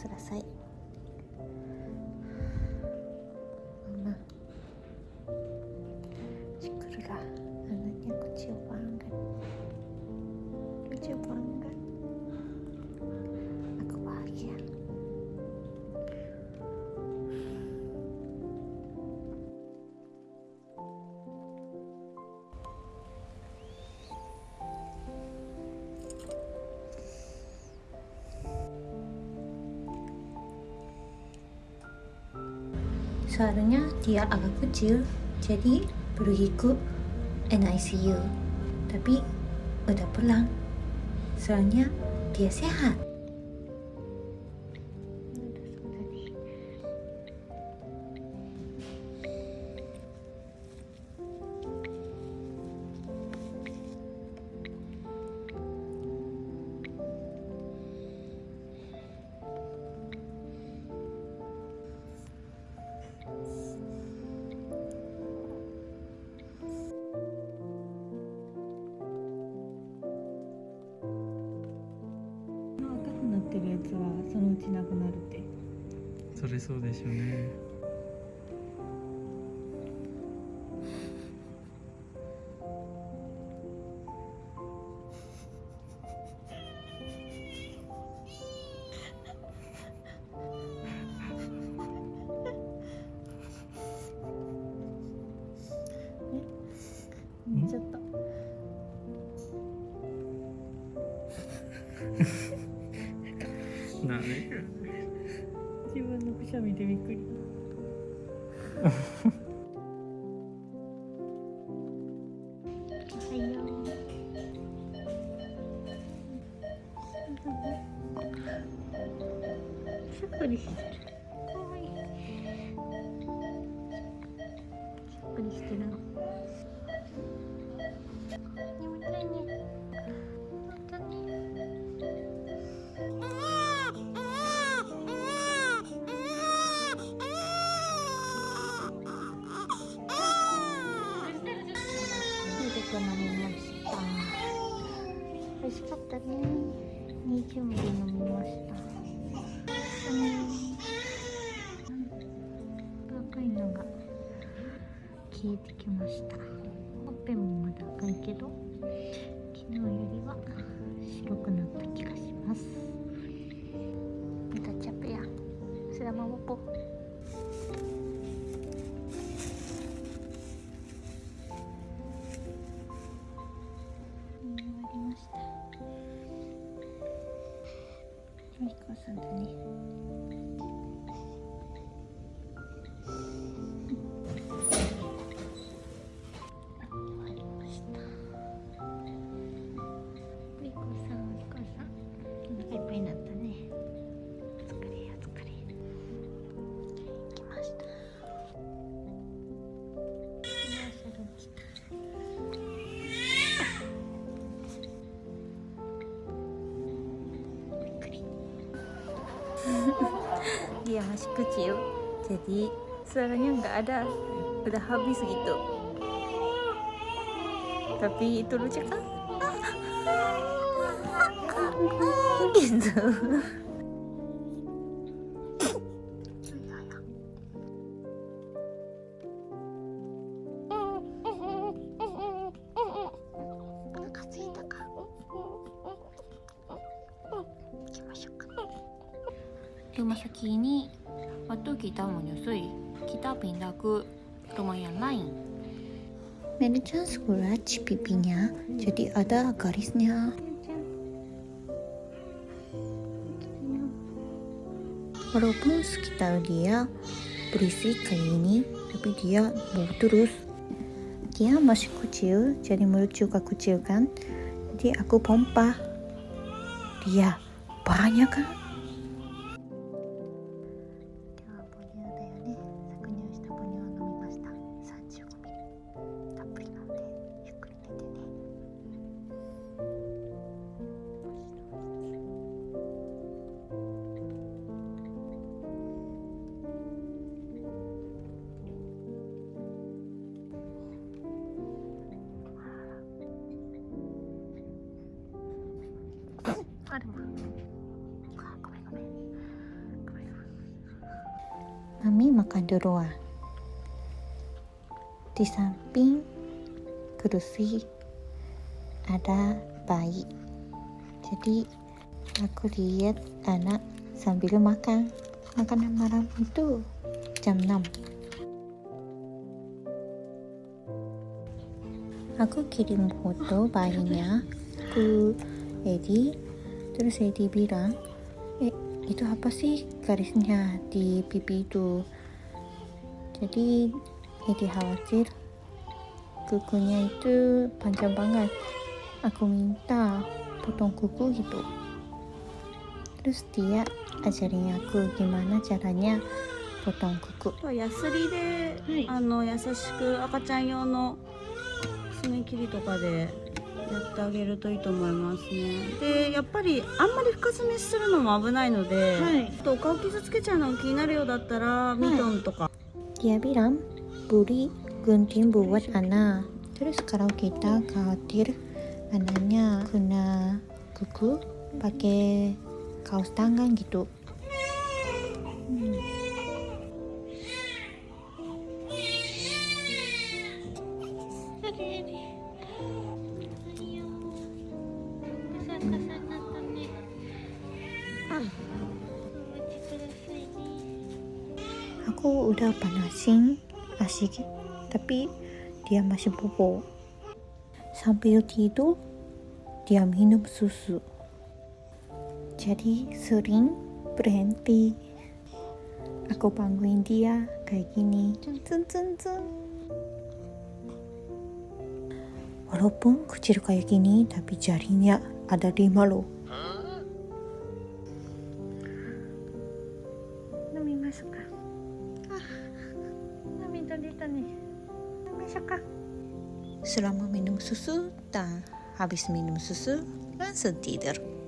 ください。Soalnya dia agak kecil, jadi pergi ke NICU. Tapi udah pulang. Soalnya dia sehat. ちなくなるって。それそうでしょうね。しゃみでびっくり。しっくりしてる。かわいい。しっくりしてる。味しかったね。20ミリ飲みました。うん。赤いのが消えてきました。ほっぺもまだ赤いけど、昨日よりは白くなった気がします。Kita capek ya. Sudah mau bobo. うんみこさんだね。Dia masih kecil. Jadi suaranya nggak ada. Udah habis gitu. Tapi itu lucu kan gitu rumah sakit ini waktu kita menyusui kita pindah ke rumah yang lain. Manajer scratch pipinya jadi ada garisnya. Walaupun sekitar dia berisik kayak ini tapi dia mau terus. Dia masih kecil jadi mulut juga kecil kan? Jadi aku pompa. Dia banyak kan あでもあごめんごめん kami makan di luar. Di samping kursi ada bayi. Jadi aku lihat anak sambil makan. Makanan malam itu jam 6. Aku kirim foto bayinya ke Edi. Terus Edi bilang, eh itu apa sih garisnya di pipi itu? Jadi Edi khawatir kukunya itu panjang banget. Aku minta potong kuku gitu. Terus dia ajarin aku gimana caranya potong kuku. ヤスリで、はいあの優しく赤ちゃん用の爪切りとかで やってあげるといいと思いますね。でやっぱりあんまり深爪めするのも危ないので、ちょっとお顔傷つけちゃうの気になるようだったら、ミトンとか。デアビランブリグンティンブワタナ。トレスカラオケタカーティルアナニャクナククパケカオスタンガンギト Aku udah panasin asik, tapi dia masih bobo. Sambil tidur, dia minum susu. Jadi sering berhenti. Aku bangunin dia kayak gini. Cun, cun, cun. Walaupun kecil kayak gini, tapi jarinya ada lima loh. Selama minum susu dan habis minum susu langsung tidur.